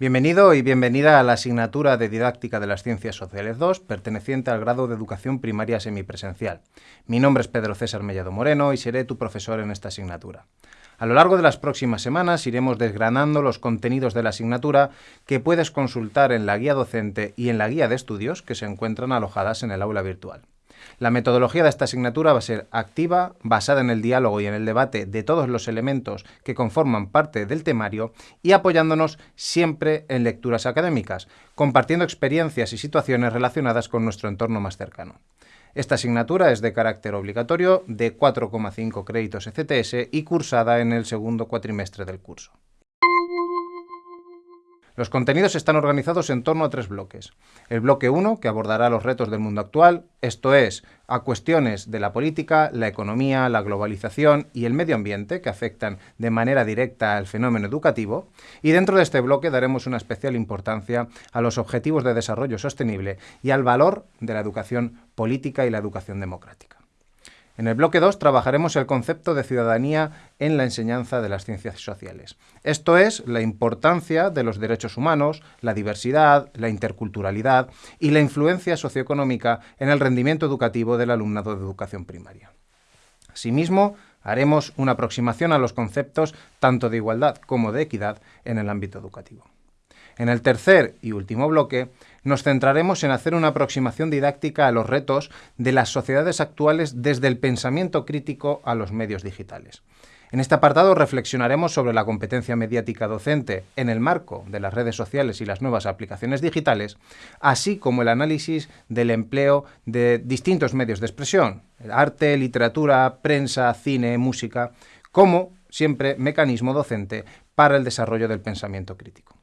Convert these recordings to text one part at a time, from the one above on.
Bienvenido y bienvenida a la asignatura de Didáctica de las Ciencias Sociales 2, perteneciente al grado de Educación Primaria Semipresencial. Mi nombre es Pedro César Mellado Moreno y seré tu profesor en esta asignatura. A lo largo de las próximas semanas iremos desgranando los contenidos de la asignatura que puedes consultar en la guía docente y en la guía de estudios que se encuentran alojadas en el aula virtual. La metodología de esta asignatura va a ser activa, basada en el diálogo y en el debate de todos los elementos que conforman parte del temario y apoyándonos siempre en lecturas académicas, compartiendo experiencias y situaciones relacionadas con nuestro entorno más cercano. Esta asignatura es de carácter obligatorio, de 4,5 créditos ECTS y cursada en el segundo cuatrimestre del curso. Los contenidos están organizados en torno a tres bloques. El bloque 1, que abordará los retos del mundo actual, esto es, a cuestiones de la política, la economía, la globalización y el medio ambiente que afectan de manera directa al fenómeno educativo, y dentro de este bloque daremos una especial importancia a los objetivos de desarrollo sostenible y al valor de la educación política y la educación democrática. En el bloque 2 trabajaremos el concepto de ciudadanía en la enseñanza de las ciencias sociales. Esto es la importancia de los derechos humanos, la diversidad, la interculturalidad y la influencia socioeconómica en el rendimiento educativo del alumnado de educación primaria. Asimismo, haremos una aproximación a los conceptos tanto de igualdad como de equidad en el ámbito educativo. En el tercer y último bloque nos centraremos en hacer una aproximación didáctica a los retos de las sociedades actuales desde el pensamiento crítico a los medios digitales. En este apartado reflexionaremos sobre la competencia mediática docente en el marco de las redes sociales y las nuevas aplicaciones digitales, así como el análisis del empleo de distintos medios de expresión, arte, literatura, prensa, cine, música, como siempre mecanismo docente para el desarrollo del pensamiento crítico.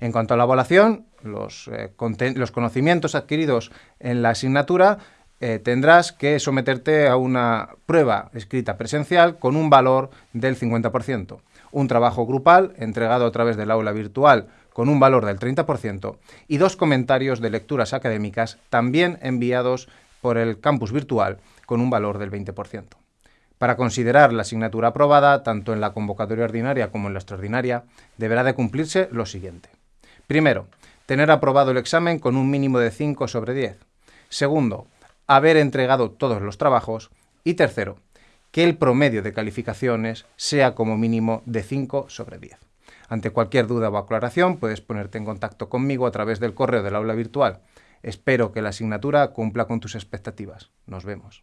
En cuanto a la evaluación, los, eh, conocimientos adquiridos en la asignatura eh, tendrás que someterte a una prueba escrita presencial con un valor del 50%, un trabajo grupal entregado a través del aula virtual con un valor del 30% y dos comentarios de lecturas académicas también enviados por el campus virtual con un valor del 20%. Para considerar la asignatura aprobada, tanto en la convocatoria ordinaria como en la extraordinaria, deberá de cumplirse lo siguiente. Primero, tener aprobado el examen con un mínimo de 5 sobre 10. Segundo, haber entregado todos los trabajos. Y tercero, que el promedio de calificaciones sea como mínimo de 5 sobre 10. Ante cualquier duda o aclaración puedes ponerte en contacto conmigo a través del correo del aula virtual. Espero que la asignatura cumpla con tus expectativas. Nos vemos.